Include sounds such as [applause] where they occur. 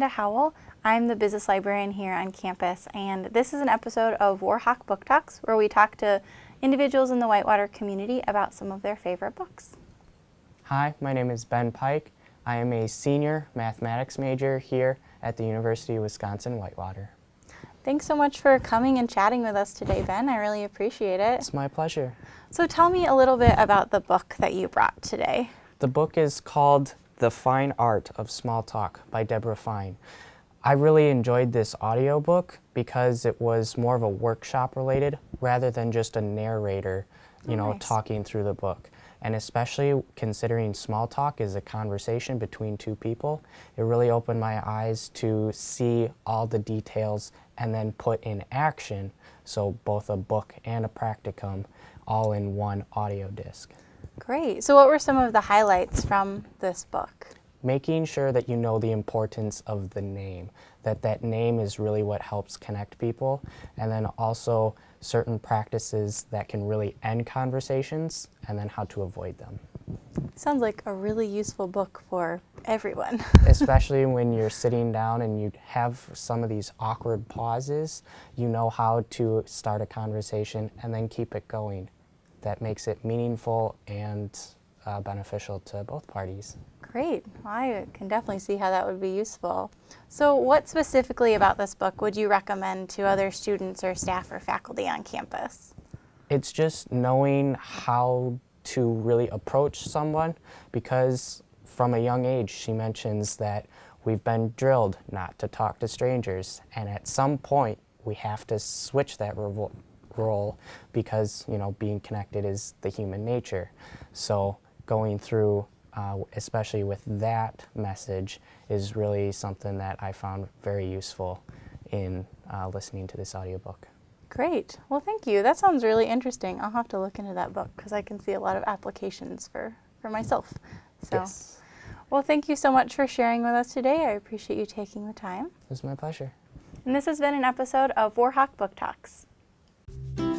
Amanda Howell. I'm the business librarian here on campus, and this is an episode of Warhawk Book Talks where we talk to individuals in the Whitewater community about some of their favorite books. Hi, my name is Ben Pike. I am a senior mathematics major here at the University of Wisconsin-Whitewater. Thanks so much for coming and chatting with us today, Ben. I really appreciate it. It's my pleasure. So tell me a little bit about the book that you brought today. The book is called The Fine Art of Small Talk by Deborah Fine. I really enjoyed this audiobook because it was more of a workshop related rather than just a narrator, you Oh, know, nice. talking through the book. And especially considering small talk is a conversation between two people, it really opened my eyes to see all the details and then put in action. So both a book and a practicum all in one audio disc. Great. So what were some of the highlights from this book? making sure that you know the importance of the name, that that name is really what helps connect people, and then also certain practices that can really end conversations, and then how to avoid them. Sounds like a really useful book for everyone. [laughs] Especially when you're sitting down and you have some of these awkward pauses, you know how to start a conversation and then keep it going. That makes it meaningful and uh, beneficial to both parties. Great. Well, I can definitely see how that would be useful. So what specifically about this book would you recommend to other students or staff or faculty on campus? It's just knowing how to really approach someone because from a young age she mentions that we've been drilled not to talk to strangers and at some point we have to switch that role because you know being connected is the human nature. So going through uh, especially with that message is really something that I found very useful in uh, listening to this audiobook. Great. Well, thank you. That sounds really interesting. I'll have to look into that book because I can see a lot of applications for, for myself. So, Yes, well, thank you so much for sharing with us today. I appreciate you taking the time. it was my pleasure. And this has been an episode of Warhawk Book Talks thank you